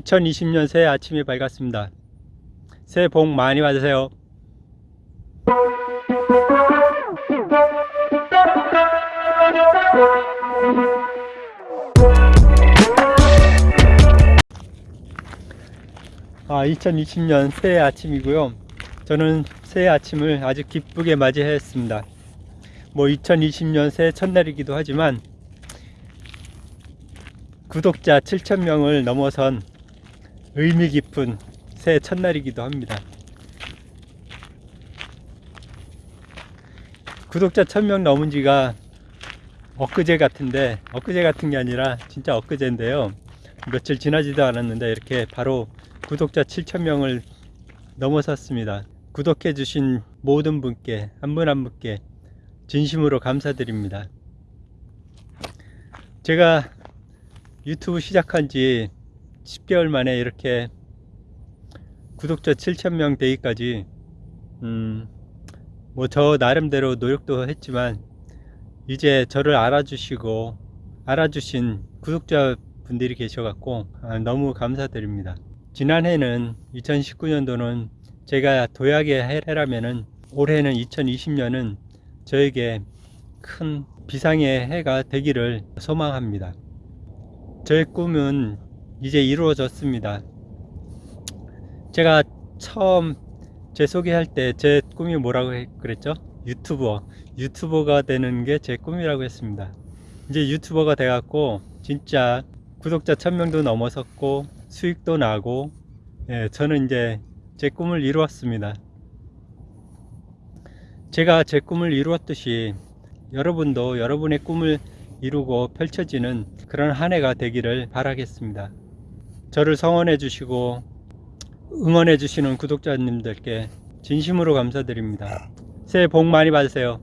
2020년 새해 아침이 밝았습니다. 새해 복 많이 받으세요. 아, 2020년 새해 아침이고요. 저는 새해 아침을 아주 기쁘게 맞이했습니다. 뭐 2020년 새해 첫날이기도 하지만 구독자 7,000명을 넘어선 의미 깊은 새해 첫날이기도 합니다. 구독자 1000명 넘은 지가 엊그제 같은데, 엊그제 같은 게 아니라 진짜 엊그제인데요. 며칠 지나지도 않았는데 이렇게 바로 구독자 7,000명을 넘어섰습니다. 구독해 주신 모든 분께, 한 분한 분께 진심으로 감사드립니다. 제가 유튜브 시작한 지 10개월 만에 이렇게 구독자 7,000명 되기까지, 음, 뭐 저 나름대로 노력도 했지만, 이제 저를 알아주시고, 알아주신 구독자 분들이 계셔갖고, 아, 너무 감사드립니다. 지난해는 2019년도는 제가 도약의 해라면은 올해는 2020년은 저에게 큰 비상의 해가 되기를 소망합니다. 저의 꿈은 이제 이루어졌습니다. 제가 처음 제 소개할 때 제 꿈이 뭐라고 했- 그랬죠? 유튜버. 유튜버가 되는 게 제 꿈이라고 했습니다. 이제 유튜버가 돼 갖고 진짜 구독자 1000명도 넘어섰고 수익도 나고 예, 저는 이제 제 꿈을 이루었습니다. 제가 제 꿈을 이루었듯이 여러분도 여러분의 꿈을 이루고 펼쳐지는 그런 한 해가 되기를 바라겠습니다. 저를 성원해 주시고 응원해 주시는 구독자님들께 진심으로 감사드립니다. 새해 복 많이 받으세요.